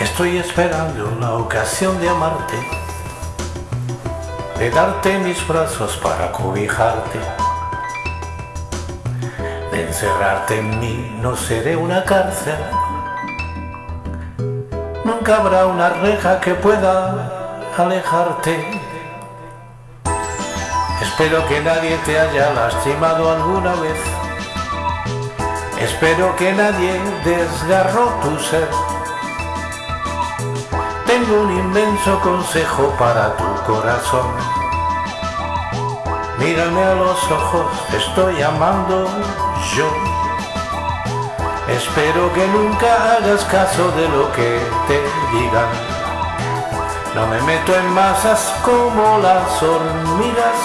Estoy esperando la ocasión de amarte, de darte mis brazos para cobijarte, de encerrarte en mí, no seré una cárcel. Nunca habrá una reja que pueda alejarte. Espero que nadie te haya lastimado alguna vez. Espero que nadie desgarró tu ser. Un inmenso consejo para tu corazón. Mírame a los ojos, estoy amando yo. Espero que nunca hagas caso de lo que te digan. No me meto en masas como las hormigas.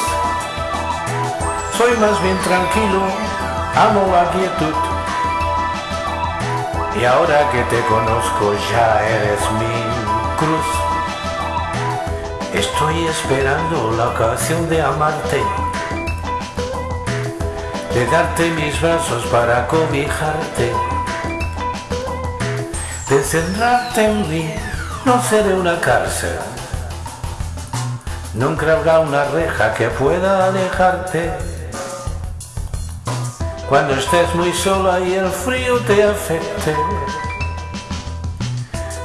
Soy más bien tranquilo, amo la quietud. Y ahora que te conozco ya eres mi cruz. Estoy esperando la ocasión de amarte, de darte mis brazos para cobijarte, de encerrarte en mí, no seré una cárcel. Nunca habrá una reja que pueda alejarte. Cuando estés muy sola y el frío te afecte,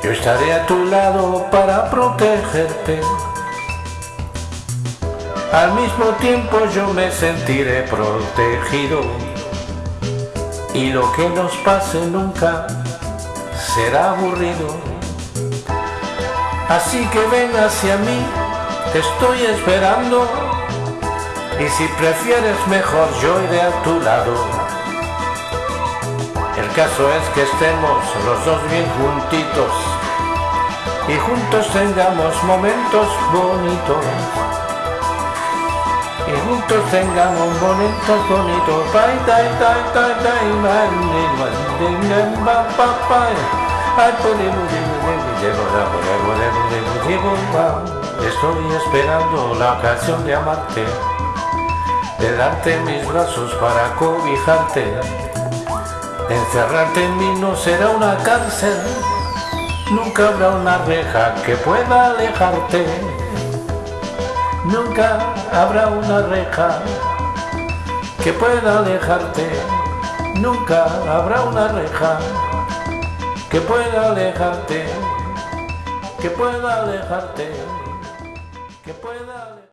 yo estaré a tu lado para protegerte. Al mismo tiempo yo me sentiré protegido. Y lo que nos pase nunca será aburrido. Así que ven hacia mí, te estoy esperando. Y si prefieres mejor yo iré a tu lado. El caso es que estemos los dos bien juntitos y juntos tengamos momentos bonitos. Y juntos tengamos momentos bonitos. Estoy esperando la ocasión de amarte, de darte mis brazos para cobijarte Encerrarte en mí no será una cárcel, nunca habrá una reja que pueda alejarte. Nunca habrá una reja que pueda alejarte. Nunca habrá una reja que pueda alejarte, que pueda alejarte, que pueda alejarte.